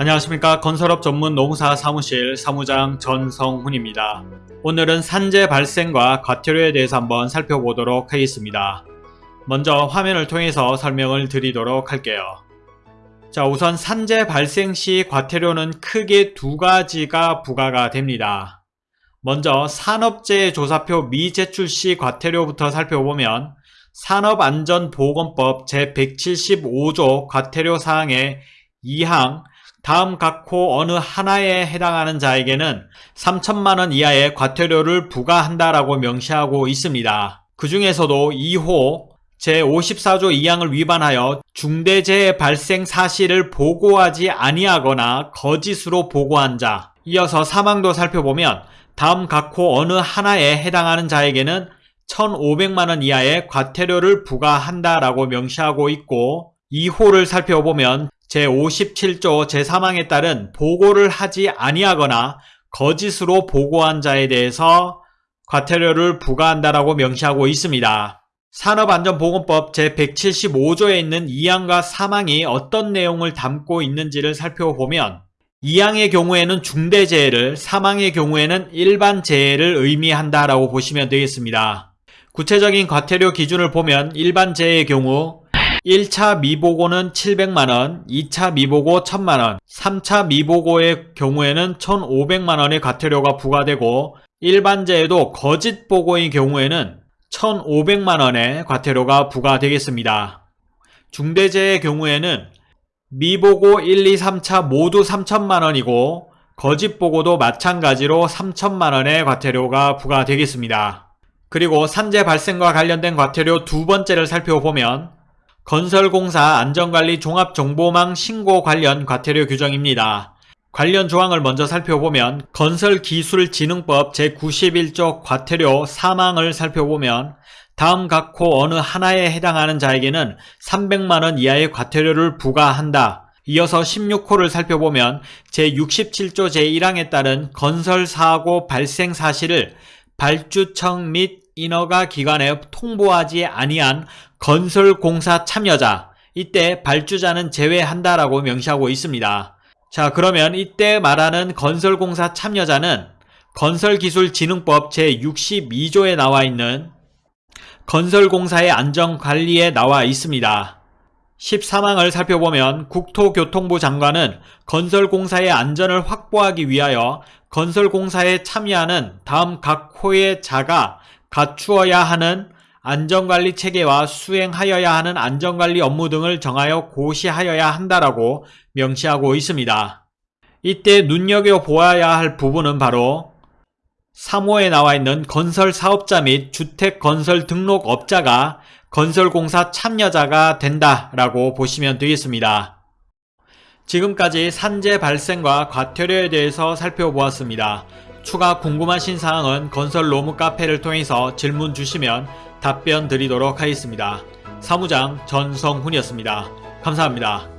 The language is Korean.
안녕하십니까 건설업 전문 농사 사무실 사무장 전성훈입니다. 오늘은 산재 발생과 과태료에 대해서 한번 살펴보도록 하겠습니다. 먼저 화면을 통해서 설명을 드리도록 할게요. 자 우선 산재 발생 시 과태료는 크게 두 가지가 부과가 됩니다. 먼저 산업재해 조사표 미제출 시 과태료부터 살펴보면 산업안전보건법 제175조 과태료 사항의 2항 다음 각호 어느 하나에 해당하는 자에게는 3천만원 이하의 과태료를 부과한다라고 명시하고 있습니다. 그 중에서도 2호 제54조 2항을 위반하여 중대재해 발생 사실을 보고하지 아니하거나 거짓으로 보고한 자 이어서 사망도 살펴보면 다음 각호 어느 하나에 해당하는 자에게는 1,500만원 이하의 과태료를 부과한다라고 명시하고 있고 2호를 살펴보면 제57조 제3항에 따른 보고를 하지 아니하거나 거짓으로 보고한 자에 대해서 과태료를 부과한다라고 명시하고 있습니다. 산업안전보건법 제175조에 있는 2항과 3항이 어떤 내용을 담고 있는지를 살펴보면 2항의 경우에는 중대재해를 3항의 경우에는 일반재해를 의미한다라고 보시면 되겠습니다. 구체적인 과태료 기준을 보면 일반재해의 경우 1차 미보고는 700만원, 2차 미보고 1000만원, 3차 미보고의 경우에는 1500만원의 과태료가 부과되고 일반재에도 거짓 보고의 경우에는 1500만원의 과태료가 부과되겠습니다. 중대재의 경우에는 미보고 1, 2, 3차 모두 3천만원이고 거짓 보고도 마찬가지로 3천만원의 과태료가 부과되겠습니다. 그리고 산재 발생과 관련된 과태료 두 번째를 살펴보면 건설공사 안전관리 종합정보망 신고 관련 과태료 규정입니다. 관련 조항을 먼저 살펴보면 건설기술진흥법 제91조 과태료 사망을 살펴보면 다음 각호 어느 하나에 해당하는 자에게는 300만원 이하의 과태료를 부과한다. 이어서 16호를 살펴보면 제67조 제1항에 따른 건설사고 발생 사실을 발주청 및 인허가 기관에 통보하지 아니한 건설공사 참여자 이때 발주자는 제외한다라고 명시하고 있습니다. 자 그러면 이때 말하는 건설공사 참여자는 건설기술진흥법 제62조에 나와 있는 건설공사의 안전관리에 나와 있습니다. 13항을 살펴보면 국토교통부 장관은 건설공사의 안전을 확보하기 위하여 건설공사에 참여하는 다음 각 호의 자가 갖추어야 하는 안전관리 체계와 수행하여야 하는 안전관리 업무 등을 정하여 고시하여야 한다라고 명시하고 있습니다. 이때 눈여겨보아야 할 부분은 바로 3호에 나와 있는 건설사업자 및 주택건설 등록업자가 건설공사 참여자가 된다라고 보시면 되겠습니다. 지금까지 산재 발생과 과태료에 대해서 살펴보았습니다. 추가 궁금하신 사항은 건설 로무 카페를 통해서 질문 주시면 답변 드리도록 하겠습니다. 사무장 전성훈이었습니다. 감사합니다.